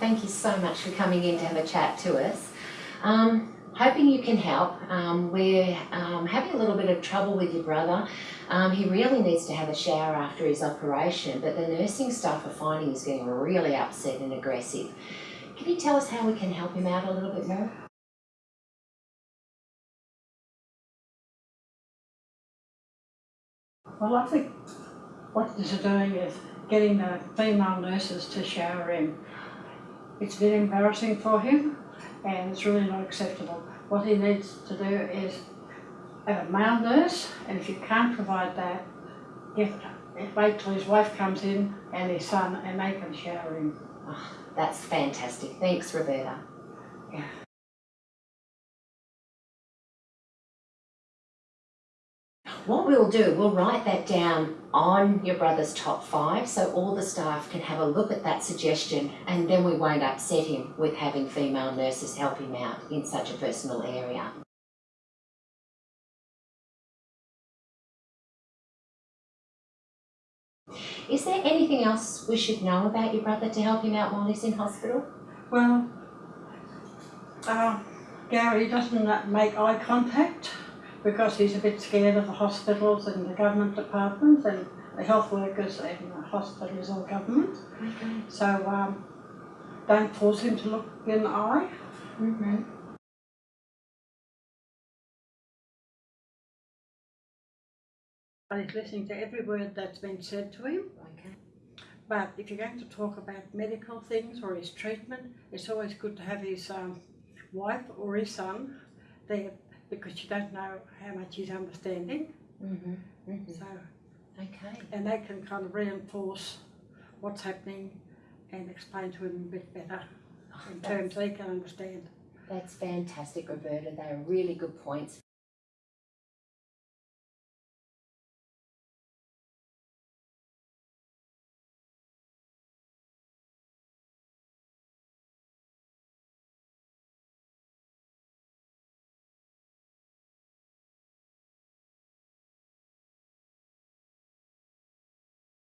thank you so much for coming in to have a chat to us. Um, hoping you can help. Um, we're um, having a little bit of trouble with your brother. Um, he really needs to have a shower after his operation, but the nursing staff are finding he's getting really upset and aggressive. Can you tell us how we can help him out a little bit more? Well, I think what they're doing is getting the female nurses to shower him. It's been embarrassing for him and it's really not acceptable. What he needs to do is have a male nurse and if you can't provide that, get, wait till his wife comes in and his son and they can shower him. Ah, that's fantastic. Thanks, Roberta. Yeah. What we'll do, we'll write that down on your brother's top five so all the staff can have a look at that suggestion and then we won't upset him with having female nurses help him out in such a personal area. Is there anything else we should know about your brother to help him out while he's in hospital? Well, uh, Gary doesn't make eye contact because he's a bit scared of the hospitals and the government departments and the health workers in the hospital is all government. Okay. So um, don't force him to look in the eye. Mm-hmm. And he's listening to every word that's been said to him. Okay. But if you're going to talk about medical things or his treatment, it's always good to have his um, wife or his son there because you don't know how much he's understanding. Mm-hmm. Mm-hmm. So, Okay. and they can kind of reinforce what's happening and explain to him a bit better in terms they can understand. That's fantastic, Roberta. They are really good points.